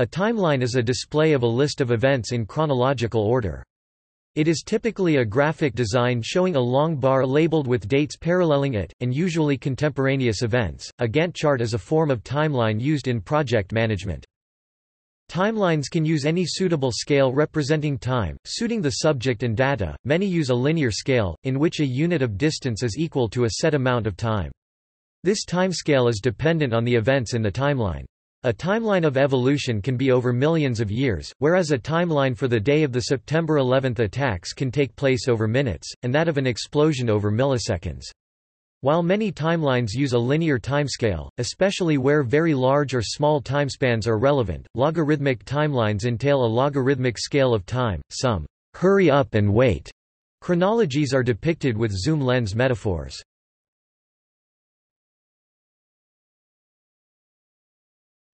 A timeline is a display of a list of events in chronological order. It is typically a graphic design showing a long bar labeled with dates paralleling it, and usually contemporaneous events. A Gantt chart is a form of timeline used in project management. Timelines can use any suitable scale representing time, suiting the subject and data. Many use a linear scale, in which a unit of distance is equal to a set amount of time. This timescale is dependent on the events in the timeline. A timeline of evolution can be over millions of years, whereas a timeline for the day of the September 11 attacks can take place over minutes, and that of an explosion over milliseconds. While many timelines use a linear timescale, especially where very large or small timespans are relevant, logarithmic timelines entail a logarithmic scale of time. Some hurry up and wait chronologies are depicted with zoom lens metaphors.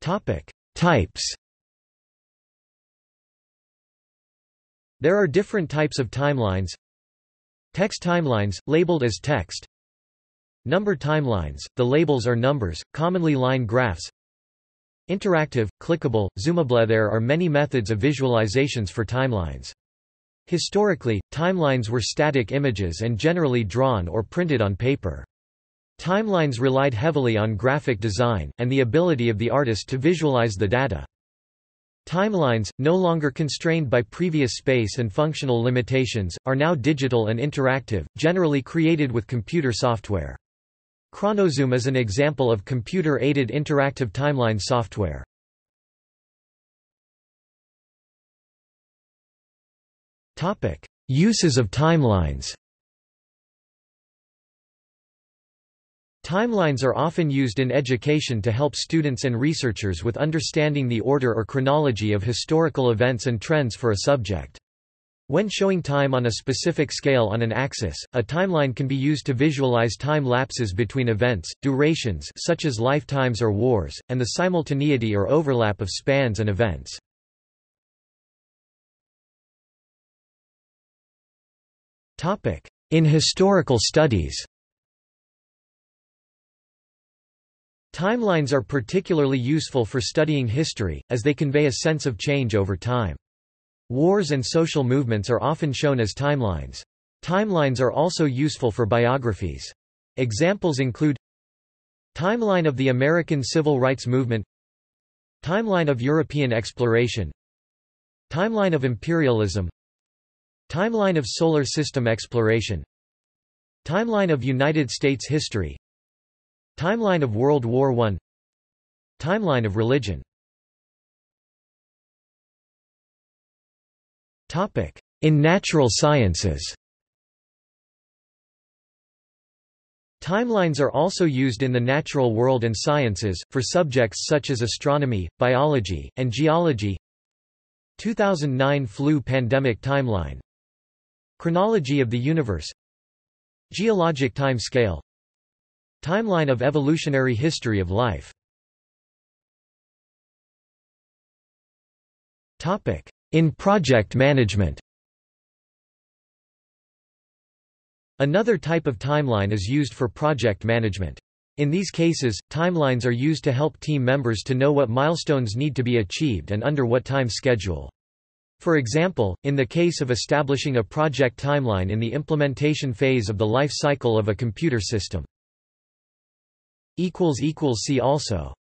Topic: Types. There are different types of timelines. Text timelines, labeled as text. Number timelines, the labels are numbers, commonly line graphs. Interactive, clickable, zoomable There are many methods of visualizations for timelines. Historically, timelines were static images and generally drawn or printed on paper. Timelines relied heavily on graphic design, and the ability of the artist to visualize the data. Timelines, no longer constrained by previous space and functional limitations, are now digital and interactive, generally created with computer software. Chronozoom is an example of computer-aided interactive timeline software. Uses of timelines Timelines are often used in education to help students and researchers with understanding the order or chronology of historical events and trends for a subject. When showing time on a specific scale on an axis, a timeline can be used to visualize time lapses between events, durations such as lifetimes or wars, and the simultaneity or overlap of spans and events. In historical studies Timelines are particularly useful for studying history, as they convey a sense of change over time. Wars and social movements are often shown as timelines. Timelines are also useful for biographies. Examples include Timeline of the American Civil Rights Movement Timeline of European exploration Timeline of imperialism Timeline of solar system exploration Timeline of United States history Timeline of World War I Timeline of religion. In natural sciences. Timelines are also used in the natural world and sciences, for subjects such as astronomy, biology, and geology. 2009 flu pandemic timeline. Chronology of the universe. Geologic time scale Timeline of evolutionary history of life In project management Another type of timeline is used for project management. In these cases, timelines are used to help team members to know what milestones need to be achieved and under what time schedule. For example, in the case of establishing a project timeline in the implementation phase of the life cycle of a computer system. See also